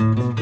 Mm-hmm.